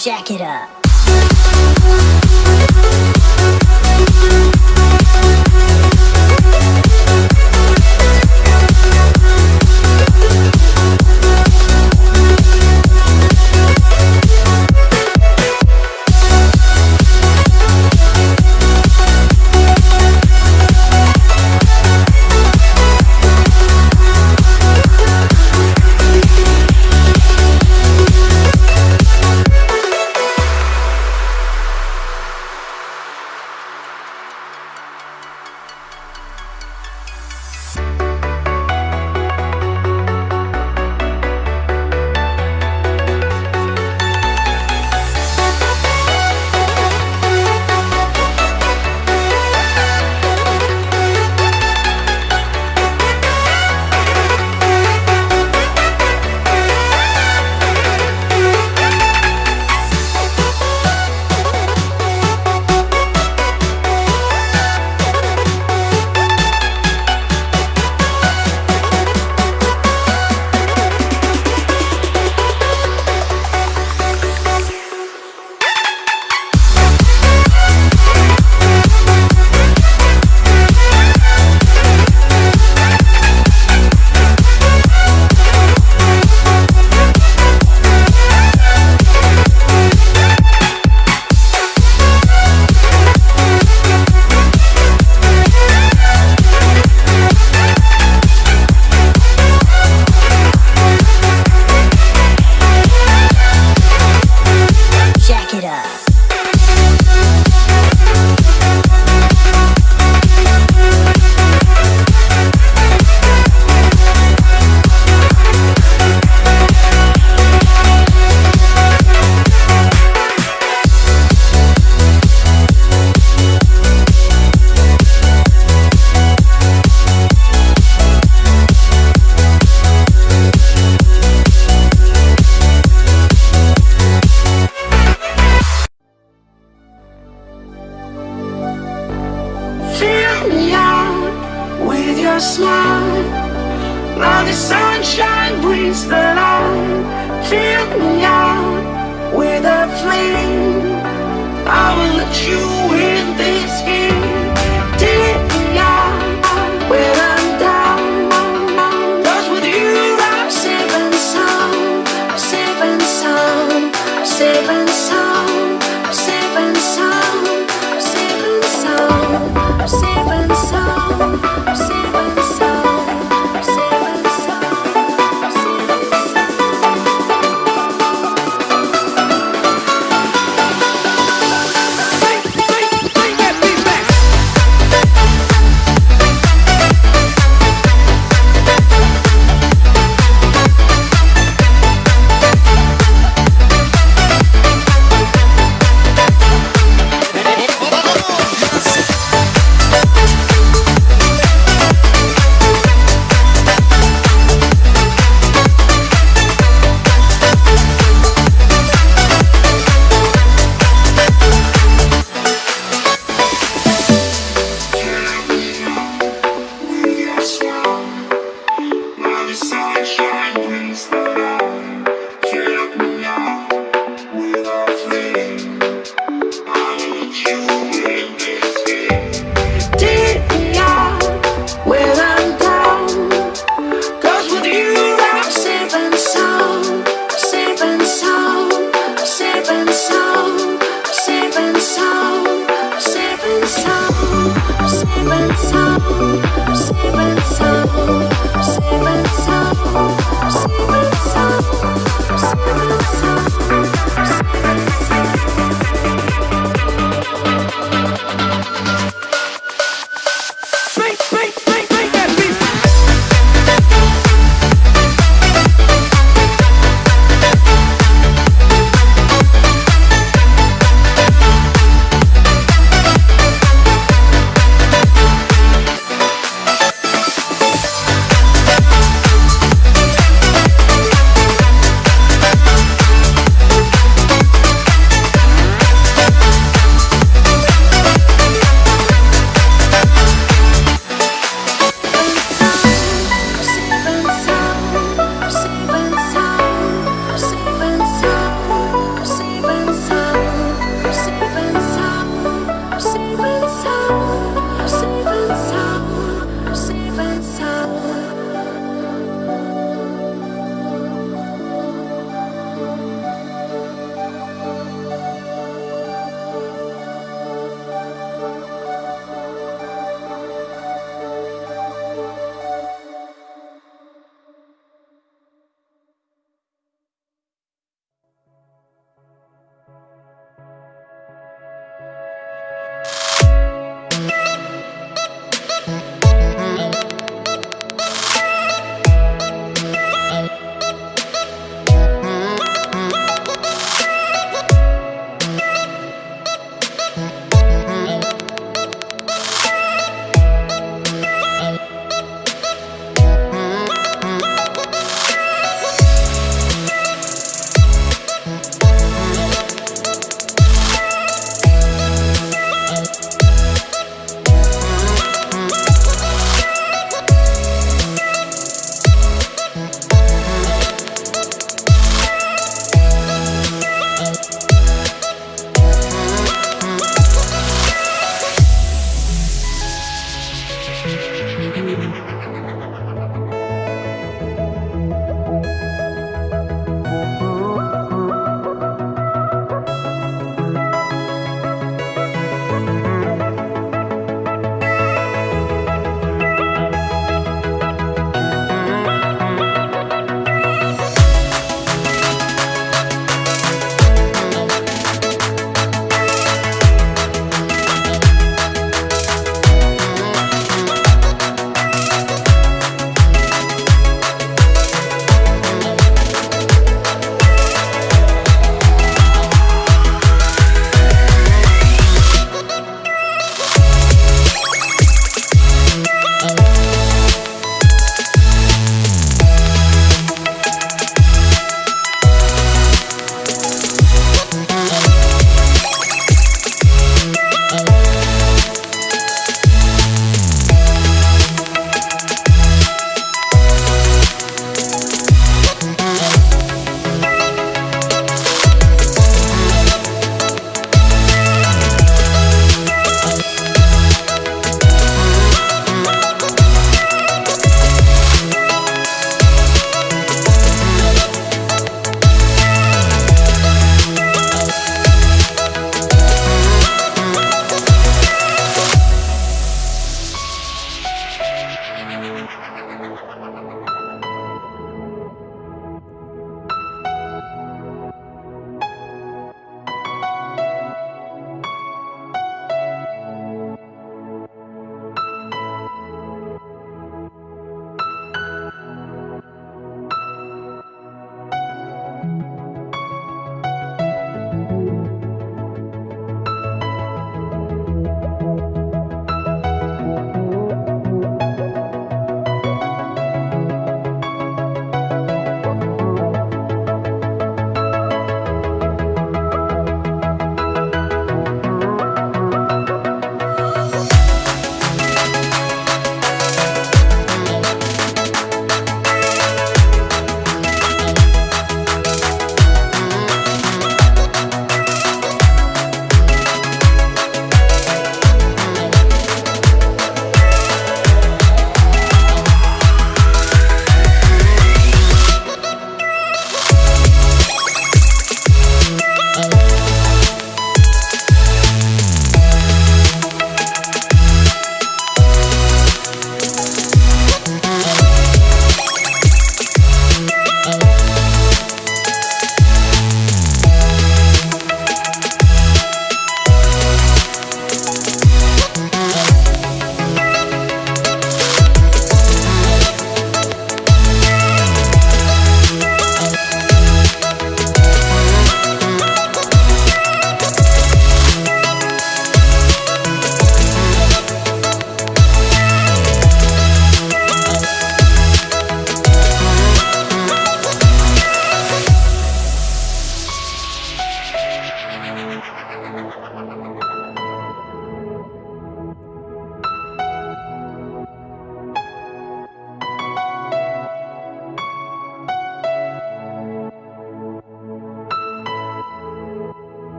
Jack it up. a smile. Now the sunshine brings the light. Fill me out with a flame. I will let you in this game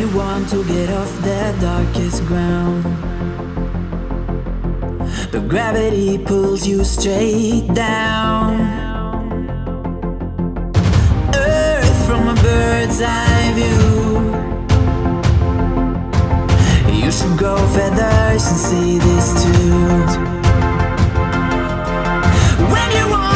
You want to get off the darkest ground. But gravity pulls you straight down. Earth from a bird's eye view. You should grow feathers and see this too. When you want